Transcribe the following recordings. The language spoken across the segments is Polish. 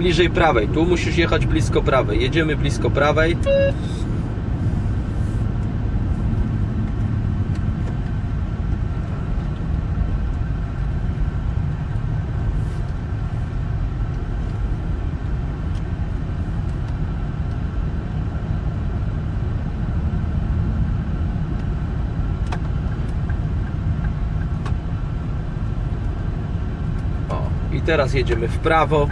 bliżej prawej. Tu musisz jechać blisko prawej. Jedziemy blisko prawej. Teraz jedziemy w prawo.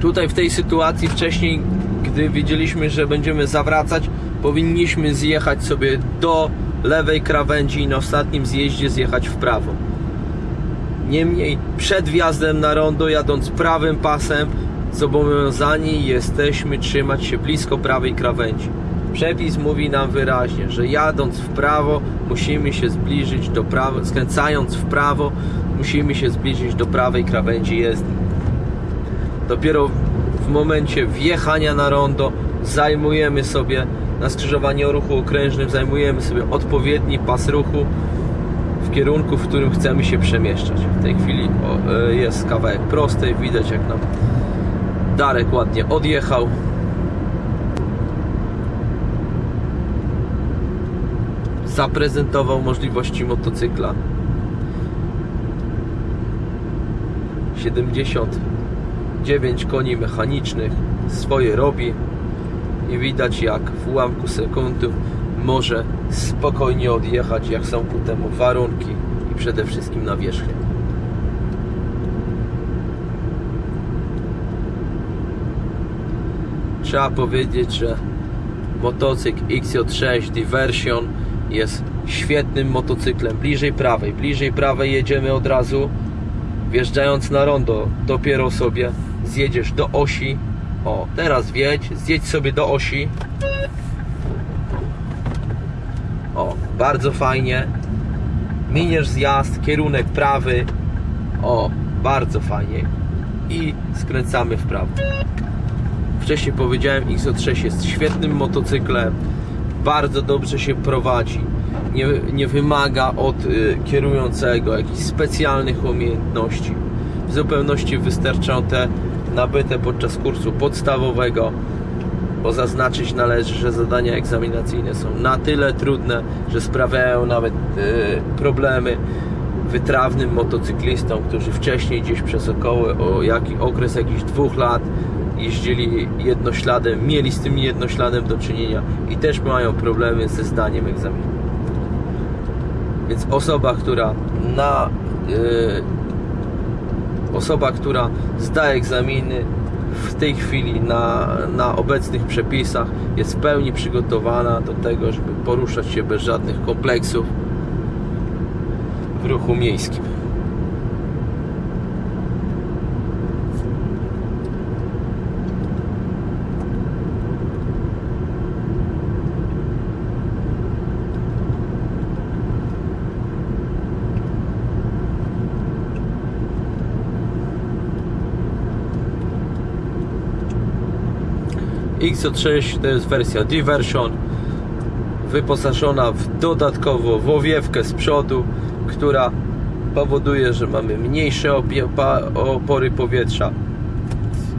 Tutaj w tej sytuacji wcześniej, gdy wiedzieliśmy, że będziemy zawracać, powinniśmy zjechać sobie do lewej krawędzi i na ostatnim zjeździe zjechać w prawo. Niemniej przed wjazdem na rondo, jadąc prawym pasem, zobowiązani jesteśmy trzymać się blisko prawej krawędzi. Przepis mówi nam wyraźnie, że jadąc w prawo musimy się zbliżyć do prawo, skręcając w prawo musimy się zbliżyć do prawej krawędzi jezdni. Dopiero w momencie wjechania na rondo zajmujemy sobie na skrzyżowaniu o ruchu okrężnym zajmujemy sobie odpowiedni pas ruchu w kierunku, w którym chcemy się przemieszczać. W tej chwili e, jest kawałek prostej, widać jak nam Darek ładnie odjechał. Zaprezentował możliwości motocykla. 79 koni mechanicznych swoje robi i widać jak w ułamku sekundy może spokojnie odjechać jak są ku temu warunki i przede wszystkim nawierzchnia. Trzeba powiedzieć, że motocykl XJ6 Diversion jest świetnym motocyklem. Bliżej prawej, bliżej prawej jedziemy od razu. Wjeżdżając na rondo, dopiero sobie zjedziesz do osi. O, teraz wjedź, zjedź sobie do osi. O, bardzo fajnie. Miniesz zjazd, kierunek prawy. O, bardzo fajnie. I skręcamy w prawo. Wcześniej powiedziałem, XO6 jest świetnym motocyklem. Bardzo dobrze się prowadzi. Nie, nie wymaga od y, kierującego jakichś specjalnych umiejętności. W zupełności wystarczą te nabyte podczas kursu podstawowego, bo zaznaczyć należy, że zadania egzaminacyjne są na tyle trudne, że sprawiają nawet y, problemy wytrawnym motocyklistom, którzy wcześniej gdzieś przez około o jaki, okres jakichś dwóch lat jeździli jednośladem, mieli z tym jednośladem do czynienia i też mają problemy ze zdaniem egzaminu. Więc osoba, która na yy, osoba, która zda egzaminy w tej chwili na, na obecnych przepisach jest w pełni przygotowana do tego, żeby poruszać się bez żadnych kompleksów w ruchu miejskim. XO6 to jest wersja Diversion wyposażona w dodatkowo w owiewkę z przodu, która powoduje, że mamy mniejsze opory powietrza.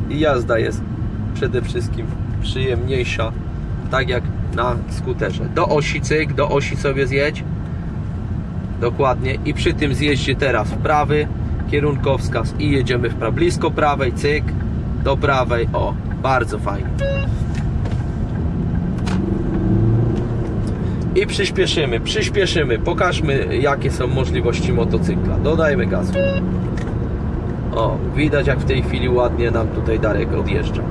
I jazda jest przede wszystkim przyjemniejsza, tak jak na skuterze. Do osi cyk, do osi sobie zjedź. Dokładnie. I przy tym zjeździe teraz w prawy kierunkowskaz i jedziemy w prawo, blisko prawej, cyk, do prawej, o, bardzo fajnie. I przyspieszymy, przyspieszymy, pokażmy jakie są możliwości motocykla. Dodajmy gazu. O, widać jak w tej chwili ładnie nam tutaj Darek odjeżdża.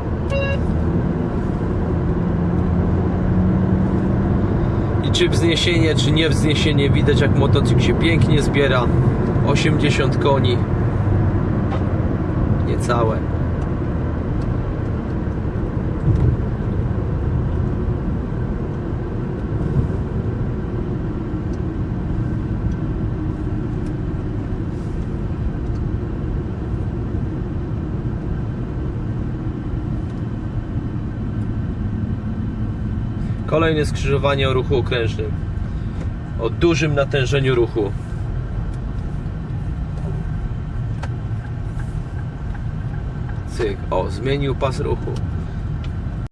I czy wzniesienie, czy nie wzniesienie, widać jak motocykl się pięknie zbiera. 80 koni. Niecałe. Kolejne skrzyżowanie o ruchu okrężnym. O dużym natężeniu ruchu. cyk. O, zmienił pas ruchu.